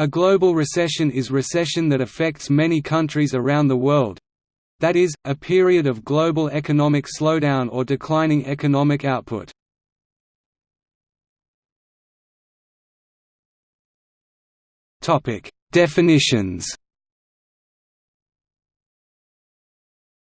A global recession is recession that affects many countries around the world—that is, a period of global economic slowdown or declining economic output. Definitions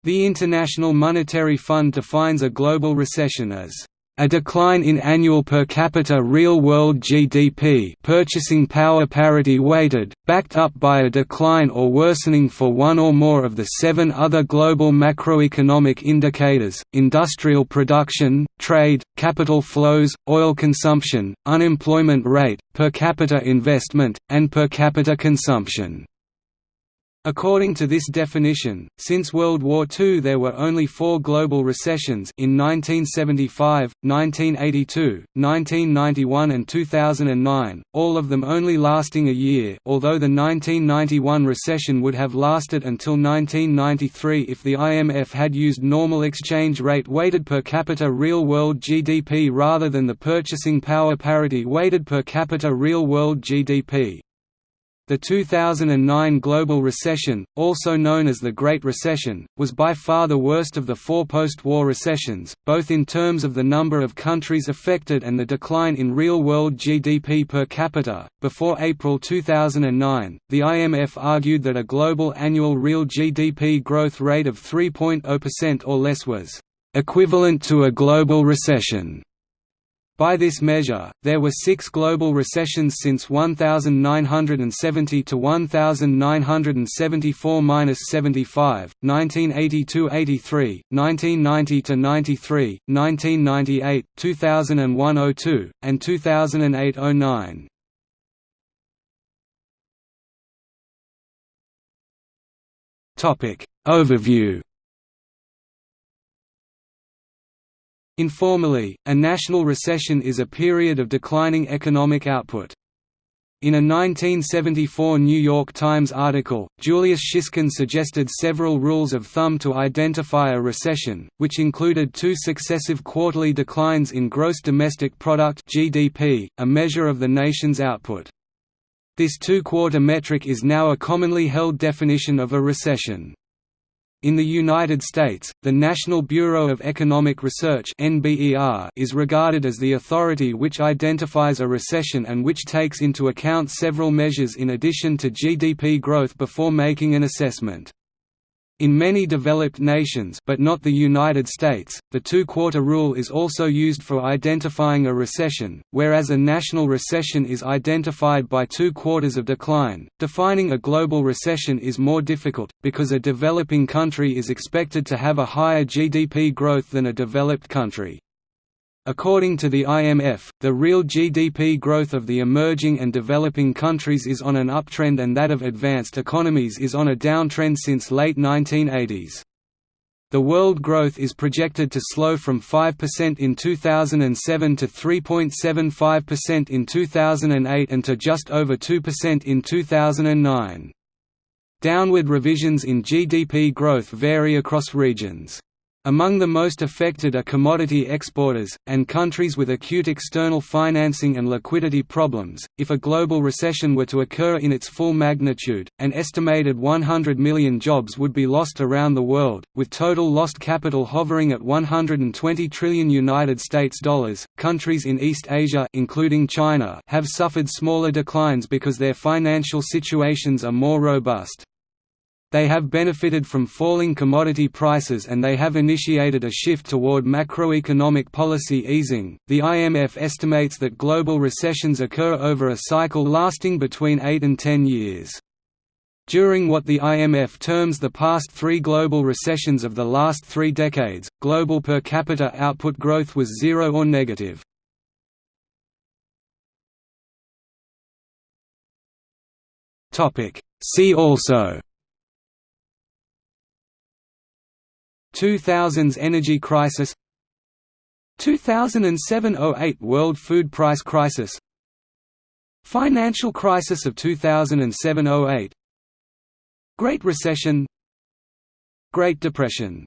The International Monetary Fund defines a global recession as a decline in annual per capita real-world GDP purchasing power parity weighted, backed up by a decline or worsening for one or more of the seven other global macroeconomic indicators, industrial production, trade, capital flows, oil consumption, unemployment rate, per capita investment, and per capita consumption. According to this definition, since World War II there were only four global recessions in 1975, 1982, 1991 and 2009, all of them only lasting a year although the 1991 recession would have lasted until 1993 if the IMF had used normal exchange rate weighted per capita real-world GDP rather than the purchasing power parity weighted per capita real-world GDP. The 2009 global recession, also known as the Great Recession, was by far the worst of the four post-war recessions, both in terms of the number of countries affected and the decline in real-world GDP per capita. Before April 2009, the IMF argued that a global annual real GDP growth rate of 3.0% or less was equivalent to a global recession. By this measure, there were six global recessions since 1970 to 1974–75, 1982–83, 1990–93, 1998, 2001–02, and 2008–09. Overview Informally, a national recession is a period of declining economic output. In a 1974 New York Times article, Julius Shiskin suggested several rules of thumb to identify a recession, which included two successive quarterly declines in gross domestic product (GDP), a measure of the nation's output. This two-quarter metric is now a commonly held definition of a recession. In the United States, the National Bureau of Economic Research is regarded as the authority which identifies a recession and which takes into account several measures in addition to GDP growth before making an assessment. In many developed nations but not the United States, the two-quarter rule is also used for identifying a recession, whereas a national recession is identified by two quarters of decline. Defining a global recession is more difficult, because a developing country is expected to have a higher GDP growth than a developed country. According to the IMF, the real GDP growth of the emerging and developing countries is on an uptrend and that of advanced economies is on a downtrend since late 1980s. The world growth is projected to slow from 5% in 2007 to 3.75% in 2008 and to just over 2% in 2009. Downward revisions in GDP growth vary across regions. Among the most affected are commodity exporters, and countries with acute external financing and liquidity problems. If a global recession were to occur in its full magnitude, an estimated 100 million jobs would be lost around the world, with total lost capital hovering at 120 trillion United States dollars. Countries in East Asia, including China, have suffered smaller declines because their financial situations are more robust. They have benefited from falling commodity prices and they have initiated a shift toward macroeconomic policy easing. The IMF estimates that global recessions occur over a cycle lasting between 8 and 10 years. During what the IMF terms the past three global recessions of the last three decades, global per capita output growth was zero or negative. See also 2000s energy crisis 2007–08 world food price crisis Financial crisis of 2007–08 Great Recession Great Depression